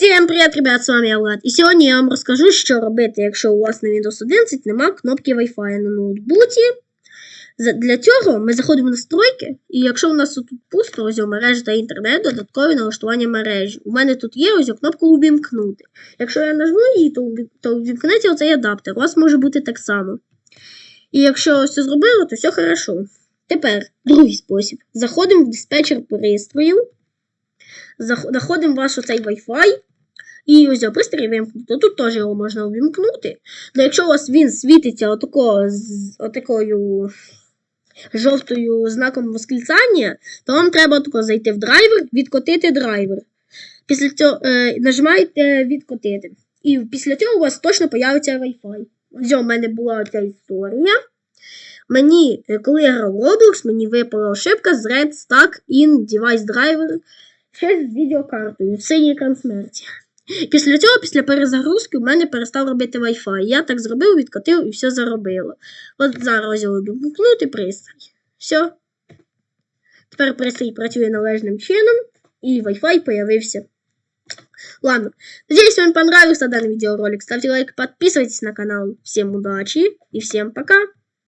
Всім привіт, ребят, з вами я Влад. І сьогодні я вам розкажу, що робити, якщо у вас на Windows 11 нема кнопки Wi-Fi на ноутбуці. Для цього ми заходимо в настройки, і якщо у нас тут пусто, ось о, мережа та інтернет, додаткові налаштування мережі. У мене тут є ось кнопка увімкнути. Якщо я нажму її, то, уві- то увімкнеться оцей адаптер. У вас може бути так само. І якщо все зробило, то все хорошо. Тепер другий спосіб. Заходимо в диспетчер пристроїв. Зах- Заходимо в ваш оцей Wi-Fi. І ось його пристрій вимкнути. Тут теж його можна увімкнути. Але якщо у вас він світиться отако, з отакою жовтою знаком восклицання, то вам треба тако зайти в драйвер, відкотити драйвер. Після цього е, нажимаєте відкотити. І після цього у вас точно появиться Wi-Fi. Ось у мене була ця історія. Мені, е, коли я грав Roblox, мені випала ошибка з Thread Stuck in Device Driver ще з відеокартою синій екран смерті. Після цього, після перезагрузки, у мене перестав робити Wi-Fi. Я так зробив, відкотив і все заробило. От зараз я вимкнути пристрій. Все. Тепер пристрій працює належним чином, і Wi-Fi появився. Ладно, надеюсь, вам понравился данный видеоролик. Ставьте лайк, подписывайтесь на канал. Всем удачи и всем пока!